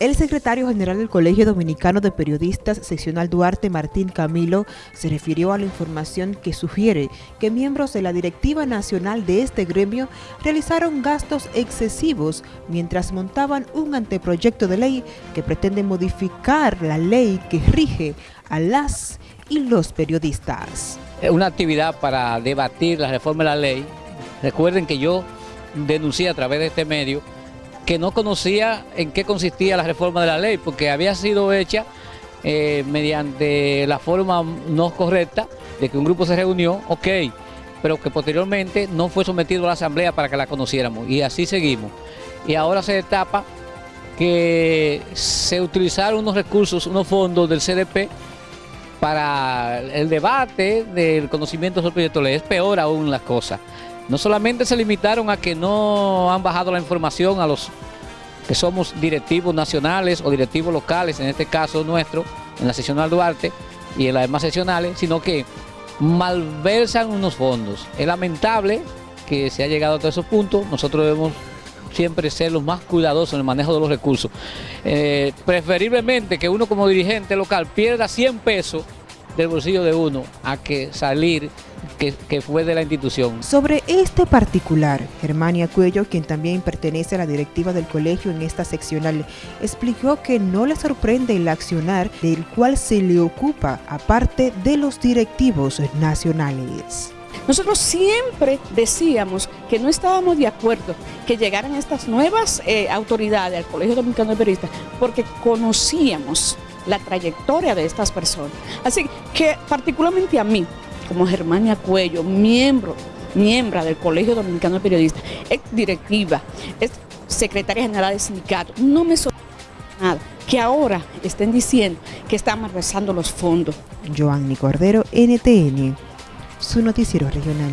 El secretario general del Colegio Dominicano de Periodistas Seccional Duarte, Martín Camilo, se refirió a la información que sugiere que miembros de la directiva nacional de este gremio realizaron gastos excesivos mientras montaban un anteproyecto de ley que pretende modificar la ley que rige a las y los periodistas. Una actividad para debatir la reforma de la ley. Recuerden que yo denuncié a través de este medio que no conocía en qué consistía la reforma de la ley, porque había sido hecha eh, mediante la forma no correcta de que un grupo se reunió, ok, pero que posteriormente no fue sometido a la asamblea para que la conociéramos, y así seguimos. Y ahora se destapa que se utilizaron unos recursos, unos fondos del CDP para el debate del conocimiento sobre el proyecto de ley. Es peor aún las cosas. No solamente se limitaron a que no han bajado la información a los que somos directivos nacionales o directivos locales, en este caso nuestro, en la seccional Duarte y en las demás seccionales, sino que malversan unos fondos. Es lamentable que se ha llegado a todos esos puntos, nosotros debemos siempre ser los más cuidadosos en el manejo de los recursos. Eh, preferiblemente que uno como dirigente local pierda 100 pesos del bolsillo de uno a que salir que, fue de la institución. Sobre este particular, Germania Cuello, quien también pertenece a la directiva del colegio en esta seccional, explicó que no le sorprende el accionar del cual se le ocupa, aparte de los directivos nacionales. Nosotros siempre decíamos que no estábamos de acuerdo que llegaran estas nuevas eh, autoridades al Colegio Dominicano de Periodistas porque conocíamos la trayectoria de estas personas. Así que particularmente a mí, como Germania Cuello, miembro, miembro del Colegio Dominicano de Periodistas, es directiva, es secretaria general del sindicato, no me sorprende nada que ahora estén diciendo que están malversando los fondos. Joanny Cordero, NTN, su noticiero regional.